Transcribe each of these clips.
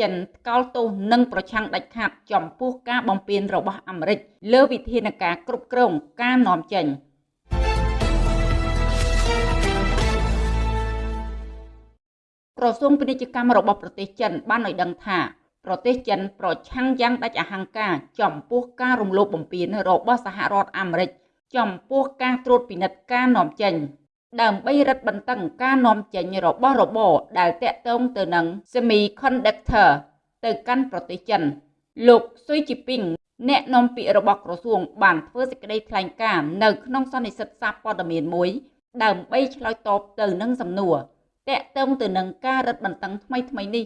ចិនថ្កោលទោសនិងប្រឆាំងដាច់ខាតចំពោះការបំពានរបស់អាមេរិកលើវិធានការគ្រប់គ្រងការនាំចេញក្រសួងពាណិជ្ជកម្មរបស់ប្រទេសចិនបានឲ្យដឹងថាប្រទេសចិនប្រឆាំងយ៉ាងដាច់អហង្ការចំពោះការរំលោភបំពានរបស់សហរដ្ឋអាមេរិកចំពោះការត្រួតពិនិត្យការនាំចេញ ដើម្បីរឹតបន្តឹងការនាំចេញរបស់របរដែលតាក់ទងទៅនឹង Semiconductor ទៅកាន់ប្រទេសចិន លោកស៊ុយជីពីងអ្នកនាំពាក្យរបស់ក្រសួងបានធ្វើសេចក្តីថ្លែងការណ៍នៅក្នុងសន្និសីទសារព័ត៌មានមួយ ដើម្បីឆ្លើយតបទៅនឹងសំណួរតាក់ទងទៅនឹងការរឹតបន្តឹងថ្មីៗនេះ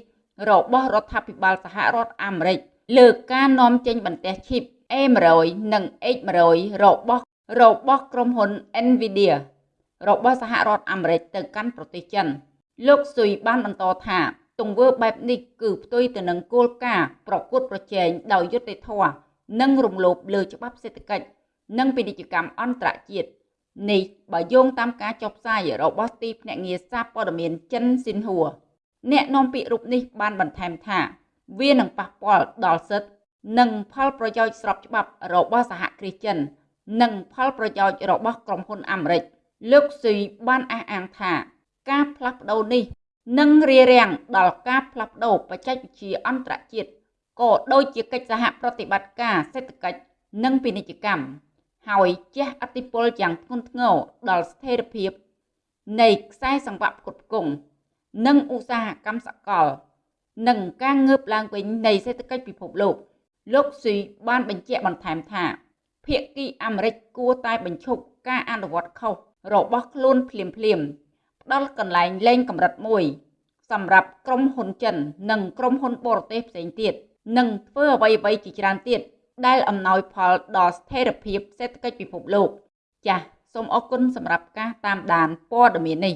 របស់រដ្ឋាភិបាលសហរដ្ឋអាមេរិកលើការនាំចេញបន្ទះឈីប A100 និង X100 របស់របស់ក្រុមហ៊ុន Nvidia របស់សហរដ្ឋអាមេរិកទៅកាន់ប្រទេសចិន លោកស៊ុយបានបន្តថាទង្វើបែបនេះគឺផ្ទុយទៅនឹងគោលការណ៍ប្រកួតប្រជែងដោយយុត្តិធម៌និងរំលោភលើច្បាប់សេដ្ឋកិច្ចនិងពាណិជ្ជកម្មអន្តរជាតិនេះបើយោងតាមការចុះផ្សាយរបស់ទីភ្នាក់ងារសារព័ត៌មានចិនស៊ីនហួរអ្នកនាំពាក្យរូបនេះបានបន្ថែមថា វានឹងប៉ះពាល់ដល់សិទ្ធិនិងផលប្រយោជន៍ស្របច្បាប់របស់សហគ្រាសចិន និងផលប្រយោជន៍របស់ក្រុមហ៊ុនអាមេរិក លោកស៊ុយបានអះអាងថា ការផ្លាស់ប្ដូរនេះនឹងរារាំងដល់ការផ្លាស់ប្ដូរបច្ចេកវិទ្យាអន្តរជាតិក៏ដូចជាកិច្ចសហប្រតិបត្តិការសេដ្ឋកិច្ចនិងពាណិជ្ជកម្មហើយជះឥទ្ធិពលយ៉ាងធ្ងន់ធ្ងរដល់ស្ថិរភាពនៃខ្សែសង្វាក់ផ្គត់ផ្គង់និងឧស្សាហកម្មសកល និងការងើបឡើងវិញនៃសេដ្ឋកិច្ចពិភពលោក លោកស៊ីបានបញ្ជាក់បន្ថែមថាភាគីអាមេរិកគួរតែបញ្ឈប់ការអនុវត្តខុស របស់ខ្លួនភ្លាមភ្លាមផ្ដល់កន្លែងលេងកម្រិតមួយសម្រាប់ក្រុមហ៊ុនចិន និងក្រុមហ៊ុនបរទេសផ្សេងទៀតនិងធ្វើអ្វីៗជាច្រើនទៀតដែលអំណោយផលដល់ស្ថិរភាពសេដ្ឋកិច្ចពិភពលោក ចាសសូមអរគុណសម្រាប់ការតាមដានព័ត៌មាននេះ